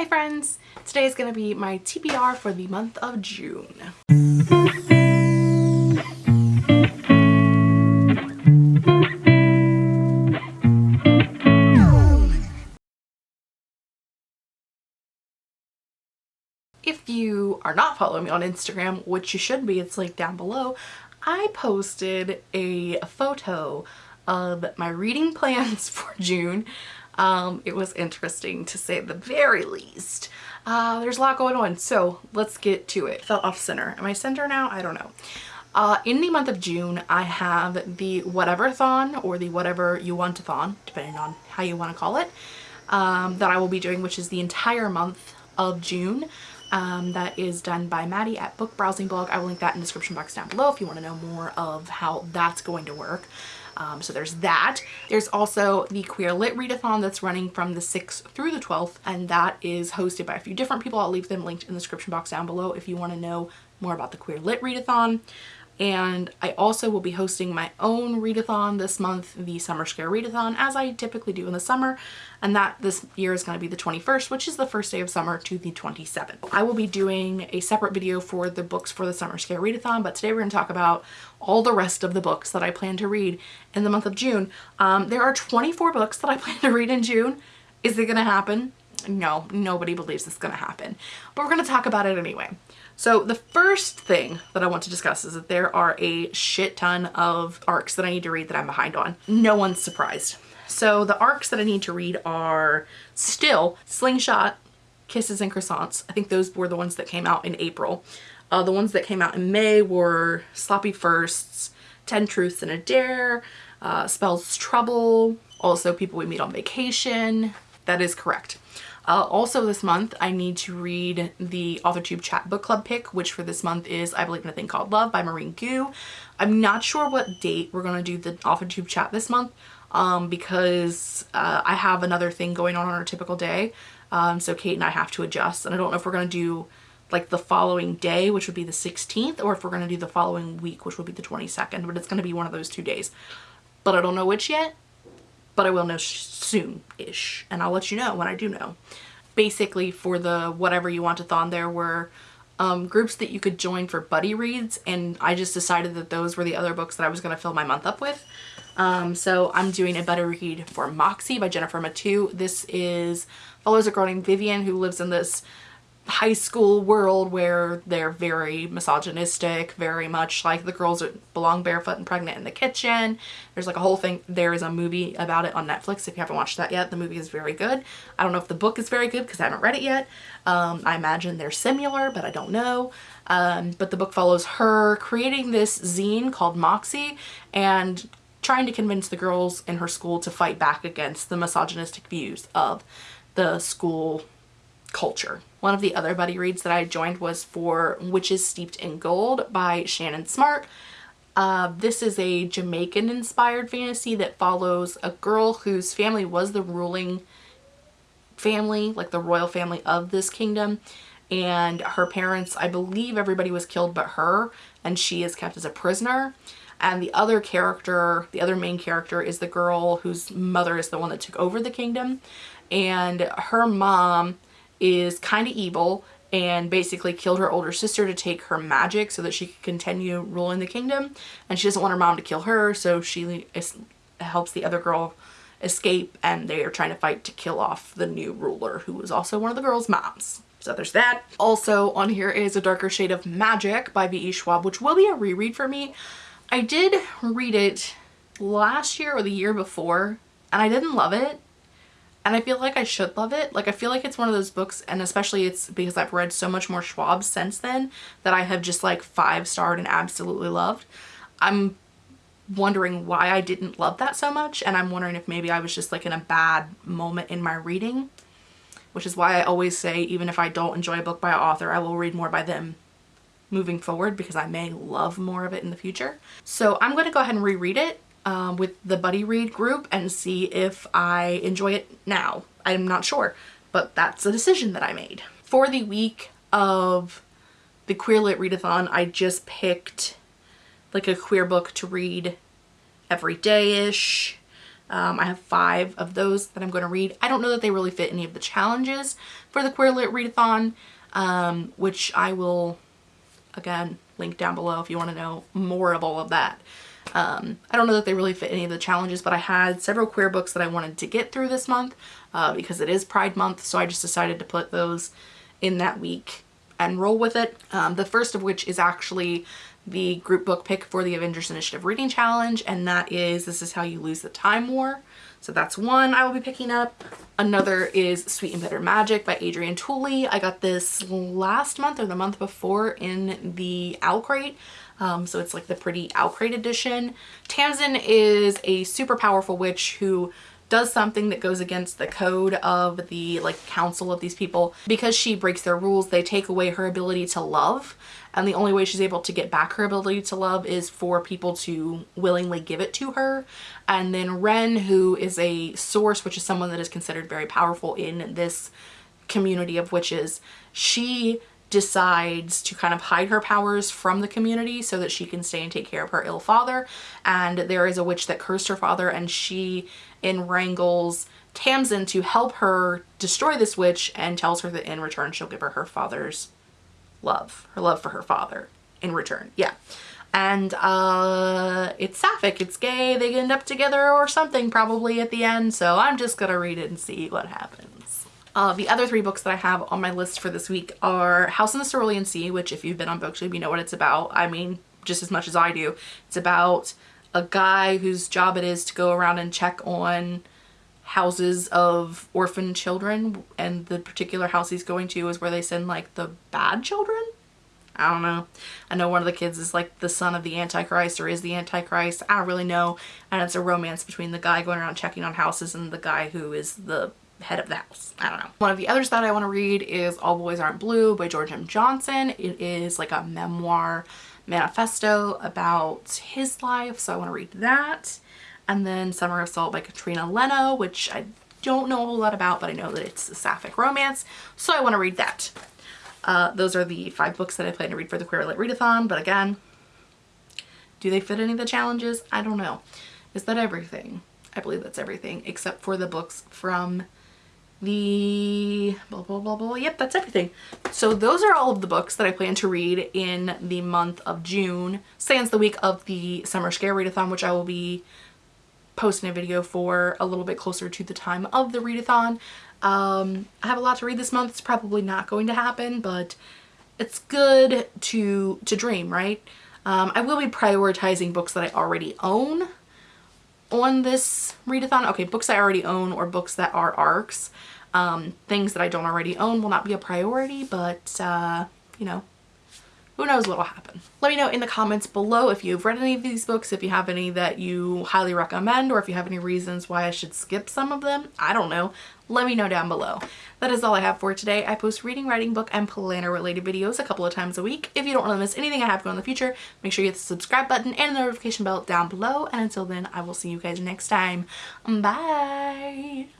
Hi friends! Today is going to be my TBR for the month of June. If you are not following me on Instagram, which you should be, it's linked down below, I posted a photo of my reading plans for June. Um, it was interesting to say the very least. Uh, there's a lot going on, so let's get to it. Fell off center. Am I center now? I don't know. Uh, in the month of June, I have the Whatever-thon or the Whatever You Want-a-thon, depending on how you want to call it, um, that I will be doing, which is the entire month of June. Um, that is done by Maddie at Book Browsing Blog. I will link that in the description box down below if you want to know more of how that's going to work. Um, so there's that. There's also the Queer Lit Readathon that's running from the 6th through the 12th and that is hosted by a few different people. I'll leave them linked in the description box down below if you want to know more about the Queer Lit Readathon and I also will be hosting my own readathon this month, the Summer Scare Readathon, as I typically do in the summer, and that this year is going to be the 21st, which is the first day of summer, to the 27th. I will be doing a separate video for the books for the Summer Scare Readathon, but today we're going to talk about all the rest of the books that I plan to read in the month of June. Um, there are 24 books that I plan to read in June. Is it going to happen? No, nobody believes it's going to happen, but we're going to talk about it anyway. So the first thing that I want to discuss is that there are a shit ton of arcs that I need to read that I'm behind on. No one's surprised. So the arcs that I need to read are still Slingshot, Kisses and Croissants. I think those were the ones that came out in April. Uh, the ones that came out in May were Sloppy Firsts, 10 Truths and a Dare, uh, Spells Trouble, also People We Meet on Vacation. That is correct. Uh, also this month, I need to read the AuthorTube Chat Book Club pick, which for this month is I Believe in a Thing Called Love by Maureen Goo. I'm not sure what date we're going to do the AuthorTube Chat this month um, because uh, I have another thing going on on our typical day. Um, so Kate and I have to adjust and I don't know if we're going to do like the following day, which would be the 16th, or if we're going to do the following week, which would be the 22nd, but it's going to be one of those two days. But I don't know which yet but I will know soon-ish and I'll let you know when I do know. Basically for the whatever you want to thon there were um, groups that you could join for buddy reads and I just decided that those were the other books that I was going to fill my month up with. Um, so I'm doing a buddy read for Moxie by Jennifer Mathieu. This is follows a girl named Vivian who lives in this high school world where they're very misogynistic, very much like the girls belong barefoot and pregnant in the kitchen. There's like a whole thing. There is a movie about it on Netflix if you haven't watched that yet. The movie is very good. I don't know if the book is very good because I haven't read it yet. Um, I imagine they're similar, but I don't know. Um, but the book follows her creating this zine called Moxie and trying to convince the girls in her school to fight back against the misogynistic views of the school culture. One of the other buddy reads that I joined was for Witches Steeped in Gold by Ciannon Smart. Uh, this is a Jamaican inspired fantasy that follows a girl whose family was the ruling family, like the royal family of this kingdom. And her parents, I believe everybody was killed but her, and she is kept as a prisoner. And the other character, the other main character is the girl whose mother is the one that took over the kingdom. And her mom is kind of evil and basically killed her older sister to take her magic so that she could continue ruling the kingdom. And she doesn't want her mom to kill her so she helps the other girl escape and they are trying to fight to kill off the new ruler who was also one of the girls moms. So there's that. Also on here is a darker shade of magic by V.E. Schwab which will be a reread for me. I did read it last year or the year before and I didn't love it and I feel like I should love it. Like I feel like it's one of those books and especially it's because I've read so much more Schwab since then that I have just like five starred and absolutely loved. I'm wondering why I didn't love that so much and I'm wondering if maybe I was just like in a bad moment in my reading which is why I always say even if I don't enjoy a book by an author I will read more by them moving forward because I may love more of it in the future. So I'm going to go ahead and reread it um, with the buddy read group and see if I enjoy it now. I'm not sure, but that's a decision that I made. For the week of the Queer Lit Readathon, I just picked like a queer book to read every day-ish. Um, I have five of those that I'm going to read. I don't know that they really fit any of the challenges for the Queer Lit Readathon, um, which I will, again, link down below if you want to know more of all of that. Um, I don't know that they really fit any of the challenges, but I had several queer books that I wanted to get through this month uh, because it is Pride Month, so I just decided to put those in that week and roll with it. Um, the first of which is actually the group book pick for the Avengers Initiative Reading Challenge, and that is This Is How You Lose the Time War. So that's one I will be picking up. Another is Sweet and Bitter Magic by Adrienne Tooley. I got this last month or the month before in the Owl Crate. Um, so it's like the pretty Owl Crate edition. Tamsin is a super powerful witch who does something that goes against the code of the like council of these people. Because she breaks their rules, they take away her ability to love. And the only way she's able to get back her ability to love is for people to willingly give it to her. And then Ren, who is a source, which is someone that is considered very powerful in this community of witches, she decides to kind of hide her powers from the community so that she can stay and take care of her ill father. And there is a witch that cursed her father and she in wrangles Tamsin to help her destroy this witch and tells her that in return she'll give her her father's love, her love for her father in return. Yeah. And uh, it's sapphic, it's gay, they end up together or something probably at the end. So I'm just gonna read it and see what happens. Uh, the other three books that I have on my list for this week are House in the Cerulean Sea, which if you've been on Booktube, you know what it's about. I mean, just as much as I do. It's about a guy whose job it is to go around and check on houses of orphan children and the particular house he's going to is where they send like the bad children I don't know. I know one of the kids is like the son of the Antichrist or is the Antichrist. I don't really know. And it's a romance between the guy going around checking on houses and the guy who is the head of the house. I don't know. One of the others that I want to read is All Boys Aren't Blue by George M. Johnson. It is like a memoir manifesto about his life. So I want to read that. And then Summer of Salt by Katrina Leno, which I don't know a whole lot about, but I know that it's a sapphic romance. So I want to read that. Uh, those are the five books that I plan to read for the Queer Lit Readathon. But again, do they fit any of the challenges? I don't know. Is that everything? I believe that's everything except for the books from the blah blah blah blah. Yep that's everything. So those are all of the books that I plan to read in the month of June. Sans the week of the summer scare readathon which I will be posting a video for a little bit closer to the time of the readathon. Um, I have a lot to read this month. It's probably not going to happen, but it's good to, to dream, right? Um, I will be prioritizing books that I already own on this readathon. Okay, books I already own or books that are ARCs. Um, things that I don't already own will not be a priority, but, uh, you know, who knows what will happen. Let me know in the comments below if you've read any of these books, if you have any that you highly recommend, or if you have any reasons why I should skip some of them. I don't know. Let me know down below. That is all I have for today. I post reading, writing, book, and planner related videos a couple of times a week. If you don't want to miss anything I have going in the future, make sure you hit the subscribe button and the notification bell down below. And until then, I will see you guys next time. Bye!